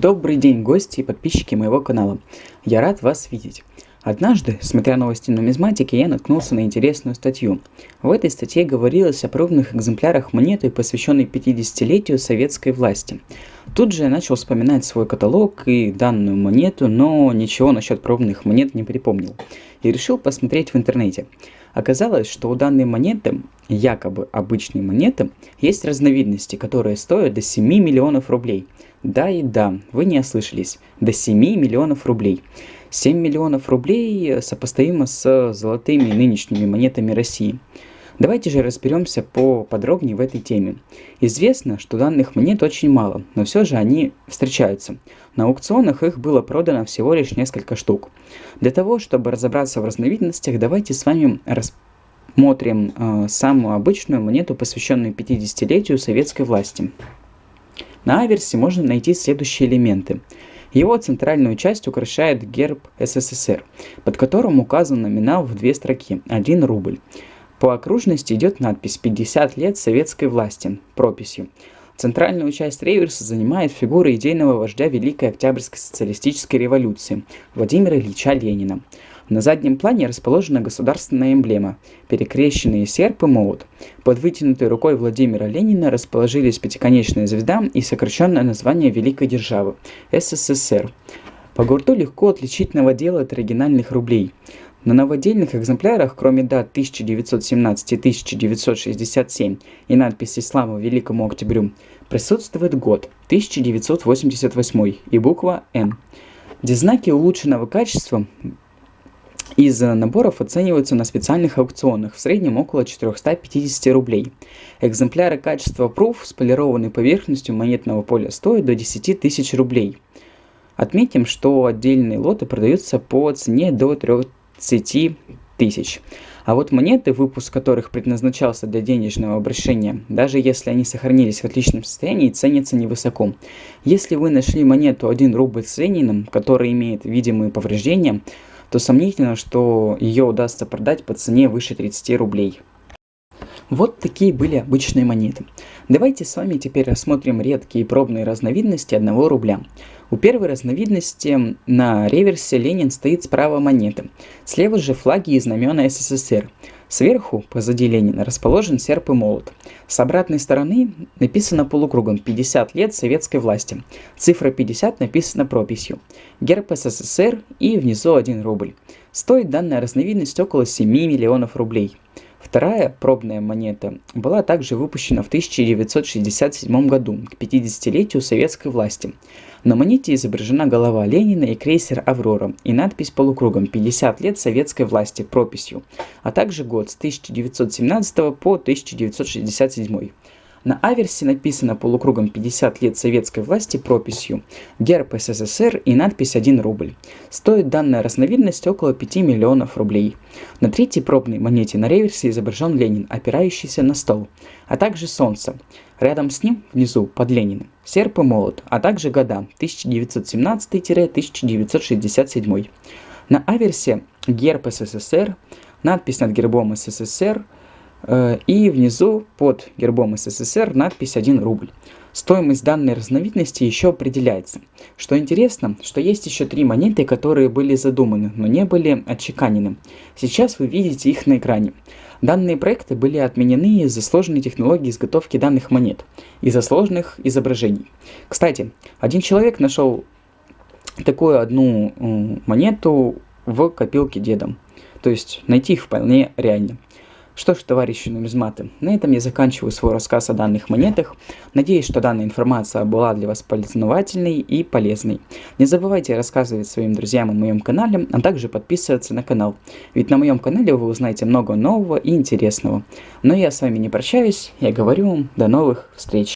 Добрый день, гости и подписчики моего канала. Я рад вас видеть. Однажды, смотря новости нумизматики, я наткнулся на интересную статью. В этой статье говорилось о пробных экземплярах монеты, посвященной 50-летию советской власти. Тут же я начал вспоминать свой каталог и данную монету, но ничего насчет пробных монет не припомнил. И решил посмотреть в интернете. Оказалось, что у данной монеты, якобы обычной монеты, есть разновидности, которые стоят до 7 миллионов рублей. Да и да, вы не ослышались, до 7 миллионов рублей. 7 миллионов рублей сопоставимо с золотыми нынешними монетами России. Давайте же разберемся поподробнее в этой теме. Известно, что данных монет очень мало, но все же они встречаются. На аукционах их было продано всего лишь несколько штук. Для того, чтобы разобраться в разновидностях, давайте с вами рассмотрим э, самую обычную монету, посвященную 50-летию советской власти. На аверсе можно найти следующие элементы. Его центральную часть украшает герб СССР, под которым указан номинал в две строки – 1 рубль. По окружности идет надпись «50 лет советской власти» прописью. Центральную часть реверса занимает фигура идейного вождя Великой Октябрьской социалистической революции Владимира Ильича Ленина. На заднем плане расположена государственная эмблема – перекрещенные серп и молот. Под вытянутой рукой Владимира Ленина расположились пятиконечная звезда и сокращенное название Великой Державы – СССР. По гурту легко отличить новодел от оригинальных рублей – на новодельных экземплярах, кроме дат 1917 и 1967 и надписи «Слава Великому Октябрю», присутствует год 1988 и буква «Н». Где знаки улучшенного качества из наборов оцениваются на специальных аукционах, в среднем около 450 рублей. Экземпляры качества Proof с полированной поверхностью монетного поля стоят до 10 тысяч рублей. Отметим, что отдельные лоты продаются по цене до 3 30 тысяч. А вот монеты, выпуск которых предназначался для денежного обращения, даже если они сохранились в отличном состоянии, ценятся невысоко. Если вы нашли монету 1 рубль с Лениным, которая имеет видимые повреждения, то сомнительно, что ее удастся продать по цене выше 30 рублей. Вот такие были обычные монеты. Давайте с вами теперь рассмотрим редкие пробные разновидности 1 рубля. У первой разновидности на реверсе Ленин стоит справа монеты, слева же флаги и знамена СССР. Сверху, позади Ленина, расположен серп и молот. С обратной стороны написано полукругом 50 лет советской власти. Цифра 50 написана прописью. Герб СССР и внизу 1 рубль. Стоит данная разновидность около 7 миллионов рублей. Вторая пробная монета была также выпущена в 1967 году, к 50-летию советской власти. На монете изображена голова Ленина и крейсер «Аврора» и надпись полукругом «50 лет советской власти» прописью, а также год с 1917 по 1967. На аверсе написано полукругом 50 лет советской власти прописью «Герб СССР» и надпись 1 рубль. Стоит данная разновидность около 5 миллионов рублей. На третьей пробной монете на реверсе изображен Ленин, опирающийся на стол, а также солнце. Рядом с ним, внизу, под Лениным, серп и молот, а также года 1917-1967. На аверсе герб СССР, надпись над гербом СССР – и внизу под гербом СССР надпись 1 рубль. Стоимость данной разновидности еще определяется. Что интересно, что есть еще три монеты, которые были задуманы, но не были отчеканены. Сейчас вы видите их на экране. Данные проекты были отменены из-за сложной технологии изготовки данных монет, из-за сложных изображений. Кстати, один человек нашел такую одну монету в копилке дедом. То есть найти их вполне реально. Что ж, товарищи нумизматы, на этом я заканчиваю свой рассказ о данных монетах. Надеюсь, что данная информация была для вас познавательной и полезной. Не забывайте рассказывать своим друзьям о моем канале, а также подписываться на канал. Ведь на моем канале вы узнаете много нового и интересного. Но я с вами не прощаюсь, я говорю вам до новых встреч.